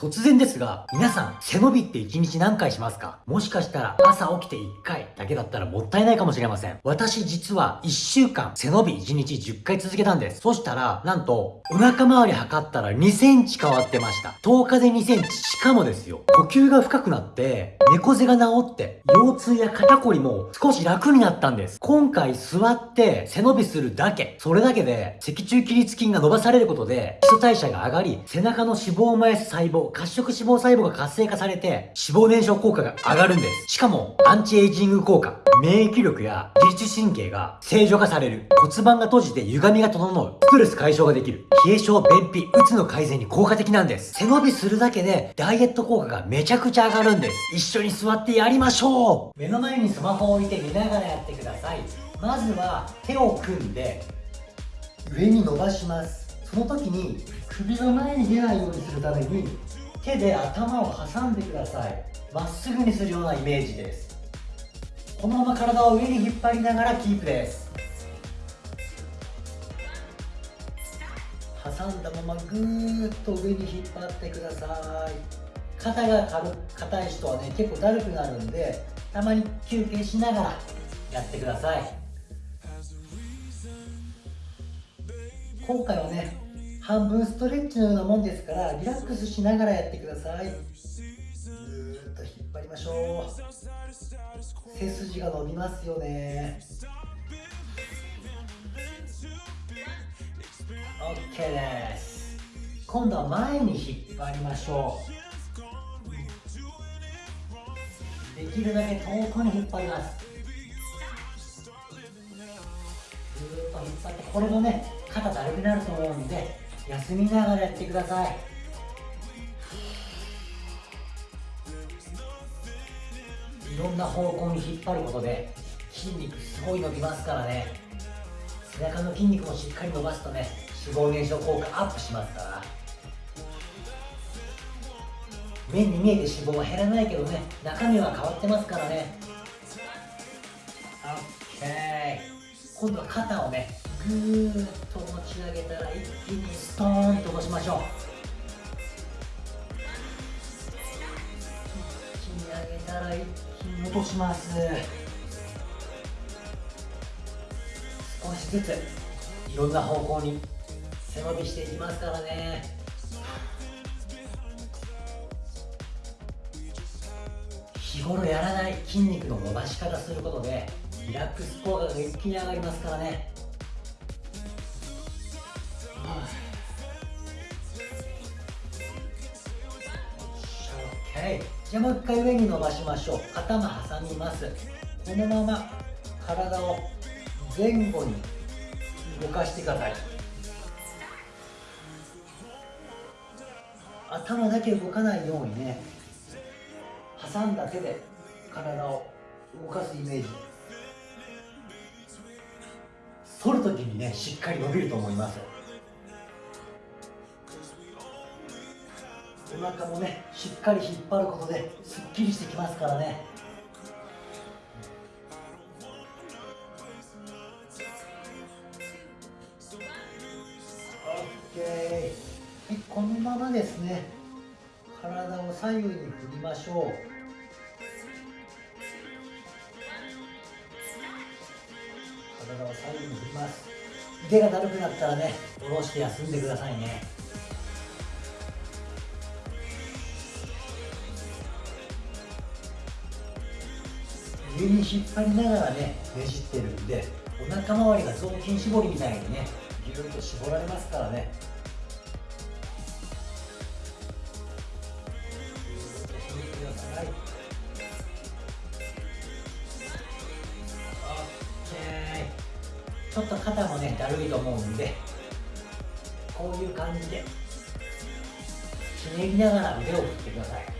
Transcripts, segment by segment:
突然ですが、皆さん、背伸びって1日何回しますか？もしかしたら朝起きて1回だけだったらもったいないかもしれません。私実は1週間背伸び1日10回続けたんです。そしたら、なんと、お腹周り測ったら2センチ変わってました。10日で2センチ。しかもですよ、呼吸が深くなって、猫背が治って、腰痛や肩こりも少し楽になったんです。今回座って背伸びするだけ。それだけで、脊柱起立筋が伸ばされることで、基礎代謝が上がり、背中の脂肪を燃やす細胞、褐色脂肪細胞が活性化されて、脂肪燃焼効果が上がるんです。しかも、アンチエイジング効果、免疫力や自律神経が正常化される。骨盤が閉じて歪みが整う。ストレス解消ができる。冷え性、便秘、うつの改善に効果的なんです。背伸びするだけで、ダイエット効果がめちゃくちゃ上がるんです。一緒に座ってやりましょう目の前にスマホを置いて見ながらやってください。まずは、手を組んで、上に伸ばします。その時に首が前に出ないようにするために手で頭を挟んでください。まっすぐにするようなイメージです。このまま体を上に引っ張りながらキープです。挟んだままぐーっと上に引っ張ってください。肩が軽硬い人はね結構だるくなるんでたまに休憩しながらやってください。今回はね半分ストレッチのようなもんですからリラックスしながらやってください。ぐーっと引っ張りましょう。背筋が伸びますよね。OK です。今度は前に引っ張りましょう。できるだけ遠くに引っ張ります。ぐーっと引っ張ってこれもね肩だるくなると思うんで休みながらやってください。いろんな方向に引っ張ることで筋肉すごい伸びますからね。背中の筋肉もしっかり伸ばすとね脂肪燃焼効果アップしますから。目に見えて脂肪は減らないけどね中身は変わってますからね。OK 今度は肩をねぐーっと持ち上げたら一気にストーンと落としましょう。一気に上げたら一気に落とします。少しずついろんな方向に背伸びしていきますからね。日頃やらない筋肉の伸ばし方することでリラックス効果が一気に上がりますからね。じゃあもう一回上に伸ばしましょう。頭挟みます。このまま体を前後に動かしてください。頭だけ動かないようにね挟んだ手で体を動かすイメージ。反るときにねしっかり伸びると思いますお腹もねしっかり引っ張ることですっきりしてきますからね。オッケー。このままですね。体を左右に振りましょう。体を左右に振ります。腕がだるくなったらね下ろして休んでくださいね。上に引っ張りながらねねじってるんでお腹周りが雑巾絞りみたいにねぎゅっと絞られますからね。ちょっと肩もねだるいと思うんでこういう感じでひねりながら腕を振ってください。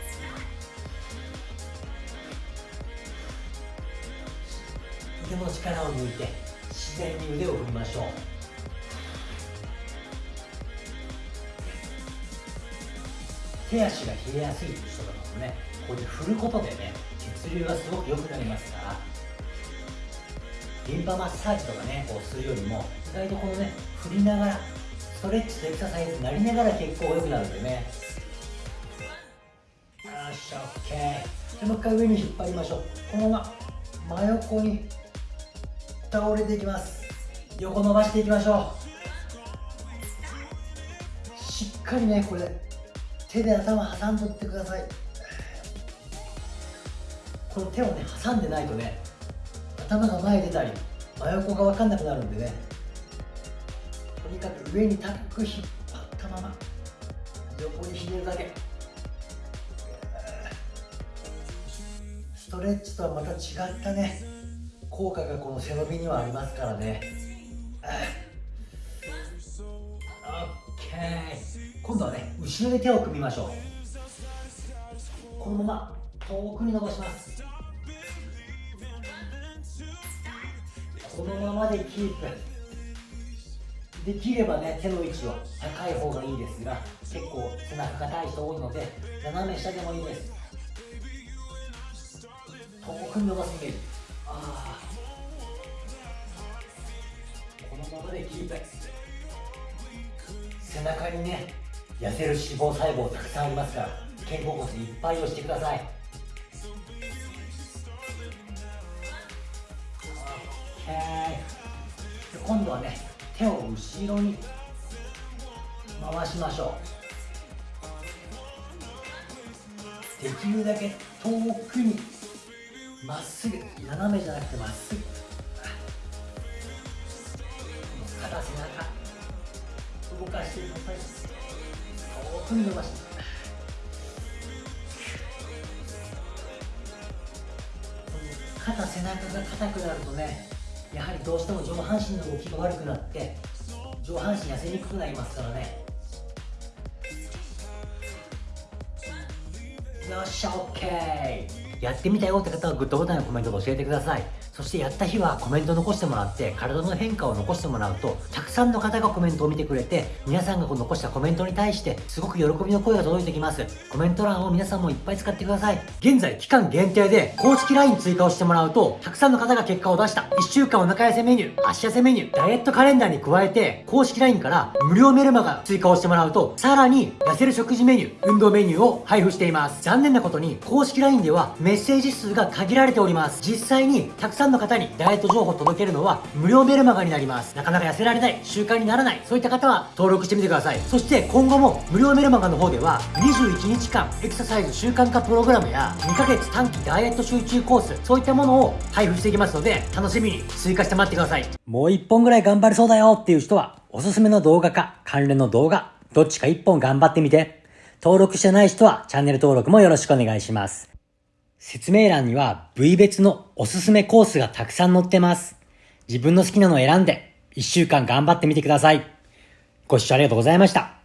の力を抜いて自然に腕を振りましょう。手足が冷えやすい人とかもねこうやって振ることでね血流がすごく良くなりますからリンパマッサージとかねこうするよりも意外とこのね振りながらストレッチとエクササイズになりながら血行が良くなるんでね。よし OK でもう一回上に引っ張りましょう。このまま真横に倒れていきます。横伸ばしていきましょう。しっかりねこれ手で頭挟んどってください。この手をね挟んでないとね頭が前出たり真横が分かんなくなるんでねとにかく上に高く引っ張ったまま横にひねるだけ。ストレッチとはまた違ったね効果がこの背伸びにはありますからね。OK 今度はね後ろで手を組みましょう。このまま遠くに伸ばします。このままでキープ。できればね手の位置は高い方がいいですが結構背中が高い人多いので斜め下でもいいです。遠くに伸ばすイメージ。ああこのままでキープ背中にね痩せる脂肪細胞たくさんありますから肩甲骨いっぱい押してください。OK 今度はね手を後ろに回しましょう。できるだけ遠くにまっすぐ斜めじゃなくてまっすぐ。肩背中動かしてください遠くに伸ばして肩背中が硬くなるとねやはりどうしても上半身の動きが悪くなって上半身痩せにくくなりますからね。よっしゃ OK やってみたよって方はグッドボタンやコメントで教えてください。そしてやった日はコメント残してもらって体の変化を残してもらうとたくさんの方がコメントを見てくれて皆さんが残したコメントに対してすごく喜びの声が届いてきます。コメント欄を皆さんもいっぱい使ってください。現在期間限定で公式 LINE 追加をしてもらうとたくさんの方が結果を出した。1週間お腹痩せメニュー足痩せメニューダイエットカレンダーに加えて公式 LINE から無料メルマガ追加をしてもらうとさらに痩せる食事メニュー運動メニューを配布しています。残念なことに公式 LINE ではメッセージ数が限られております。実際にたくさんの方にダイエット情報を届けるのは無料メルマガになります。なかなか痩せられない習慣にならないそういった方は登録してみてください。そして今後も無料メルマガの方では21日間エクササイズ習慣化プログラムや2ヶ月短期ダイエット集中コースそういったものを配布していきますので楽しみに追加して待ってください。もう1本ぐらい頑張れそうだよっていう人はおすすめの動画か関連の動画どっちか1本頑張ってみて。登録してない人はチャンネル登録もよろしくお願いします。説明欄には部位別のおすすめコースがたくさん載ってます。自分の好きなのを選んで1週間頑張ってみてください。ご視聴ありがとうございました。